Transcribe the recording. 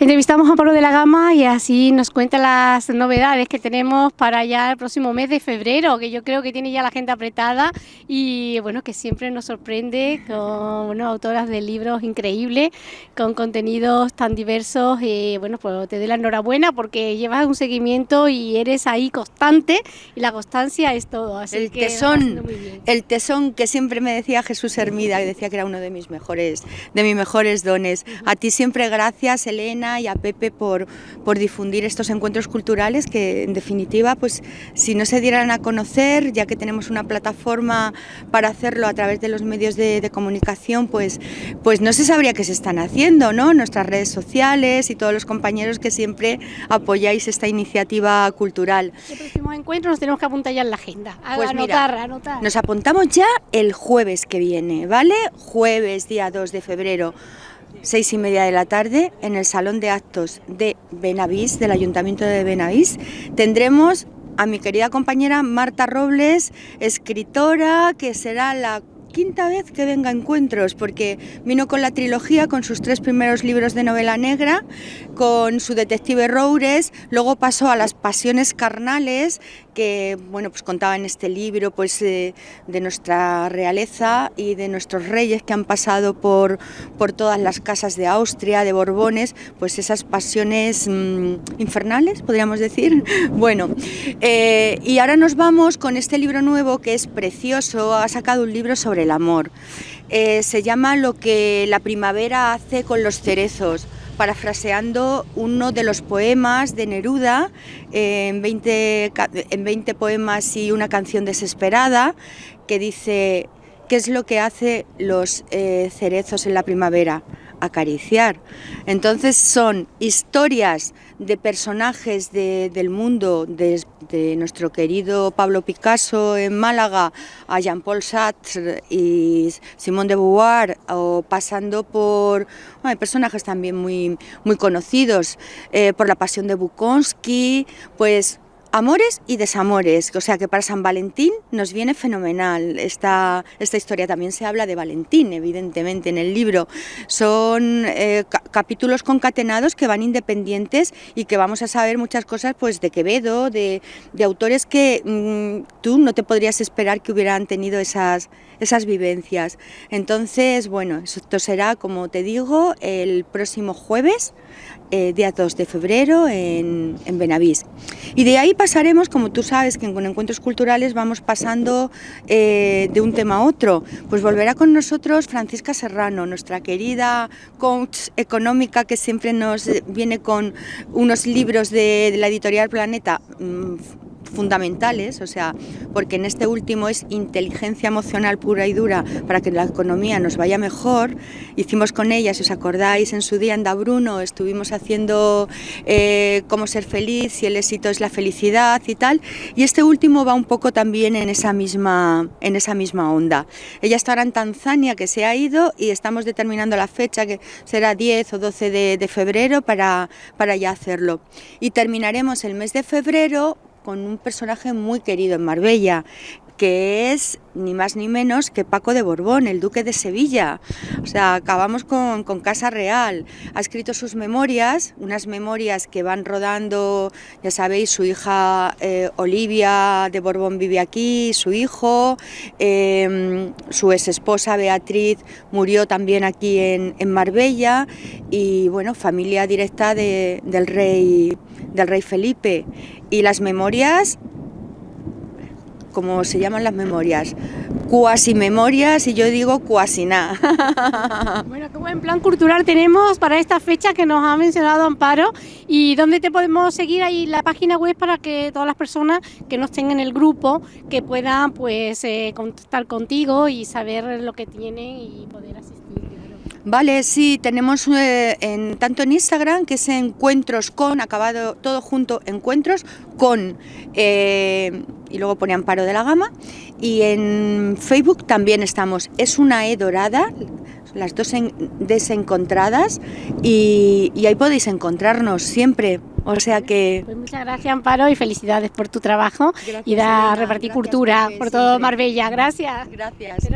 Entrevistamos a Pablo de la Gama y así nos cuenta las novedades que tenemos para ya el próximo mes de febrero, que yo creo que tiene ya la gente apretada y bueno, que siempre nos sorprende con autoras de libros increíbles, con contenidos tan diversos y bueno, pues te doy la enhorabuena porque llevas un seguimiento y eres ahí constante y la constancia es todo. Así el tesón, el tesón que siempre me decía Jesús Hermida, y decía que era uno de mis mejores, de mis mejores dones. A ti siempre gracias, Elena y a Pepe por, por difundir estos encuentros culturales que en definitiva pues si no se dieran a conocer ya que tenemos una plataforma para hacerlo a través de los medios de, comunicación pues, pues no se sabría qué se están haciendo, ¿no? Nuestras redes sociales y todos los compañeros que siempre apoyáis esta iniciativa cultural. El próximo encuentro nos tenemos que apuntar ya en la agenda, a pues anotar, anotar. Nos apuntamos ya el jueves que viene, ¿vale? Jueves, día 2 de febrero seis y media de la tarde, en el Salón de Actos de Benavís, del Ayuntamiento de Benavís, tendremos a mi querida compañera Marta Robles, escritora, que será la quinta vez que venga a Encuentros, porque vino con la trilogía, con sus tres primeros libros de novela negra, con su detective Roures, luego pasó a las pasiones carnales, que bueno, pues contaba en este libro pues, de nuestra realeza y de nuestros reyes que han pasado por, por todas las casas de Austria, de Borbones, pues esas pasiones mm, infernales, podríamos decir. Bueno, eh, y ahora nos vamos con este libro nuevo que es precioso, ha sacado un libro sobre el amor. Eh, se llama Lo que la primavera hace con los cerezos parafraseando uno de los poemas de Neruda, en, 20, en 20 poemas y una canción desesperada, que dice, ¿qué es lo que hace los eh, cerezos en la primavera? Acariciar. Entonces son historias de personajes del mundo, de, nuestro querido Pablo Picasso en Málaga, a Jean-Paul Sartre y Simone de Beauvoir, o pasando por personajes también muy, muy conocidos, eh, por la pasión de Bukowski, pues Amores y desamores, o sea que para San Valentín nos viene fenomenal. Esta, esta historia también se habla de Valentín, evidentemente, en el libro. Son eh, capítulos concatenados que van independientes y que vamos a saber muchas cosas pues, de Quevedo, de, autores que mm, tú no te podrías esperar que hubieran tenido esas, esas vivencias. Entonces, bueno, esto será, como te digo, el próximo jueves eh, día 2 de febrero en, en, Benavís. Y de ahí pasaremos, como tú sabes, que con encuentros culturales vamos pasando eh, de un tema a otro. Pues volverá con nosotros Francisca Serrano, nuestra querida coach económica que siempre nos viene con unos libros de, la editorial Planeta mm, fundamentales, o sea, porque en este último es inteligencia emocional pura y dura para que la economía nos vaya mejor. Hicimos con ella, si os acordáis, en su día en Bruno estuvimos haciendo eh, cómo ser feliz, si el éxito es la felicidad y tal, y este último va un poco también en esa misma, en esa misma onda. Ella está ahora en Tanzania, que se ha ido, y estamos determinando la fecha, que será 10 o 12 de, de febrero, para, para ya hacerlo. Y terminaremos el mes de febrero con un personaje muy querido en Marbella, que es ni más ni menos que Paco de Borbón, el duque de Sevilla. O sea, acabamos con, Casa Real. Ha escrito sus memorias, unas memorias que van rodando, ya sabéis, su hija eh, Olivia de Borbón vive aquí, su hijo, em, su ex esposa Beatriz murió también aquí en, Marbella y bueno, familia directa del, rey, del rey Felipe. Y las memorias como se llaman las memorias, cuasi memorias y yo digo cuasi nada. Bueno, qué buen plan cultural tenemos para esta fecha que nos ha mencionado Amparo y dónde te podemos seguir ahí la página web para que todas las personas que no estén en el grupo que puedan pues eh, contactar contigo y saber lo que tienen y poder asistir. Vale, sí, tenemos eh, en, tanto en Instagram, que es encuentros con, acabado todo junto, encuentros con, eh, y luego pone Amparo de la Gama, y en Facebook también estamos, es una E dorada, las dos desencontradas, y, ahí podéis encontrarnos siempre. O sea que... Pues muchas gracias Amparo y felicidades por tu trabajo y da repartir cultura por todo Marbella. Gracias. Gracias.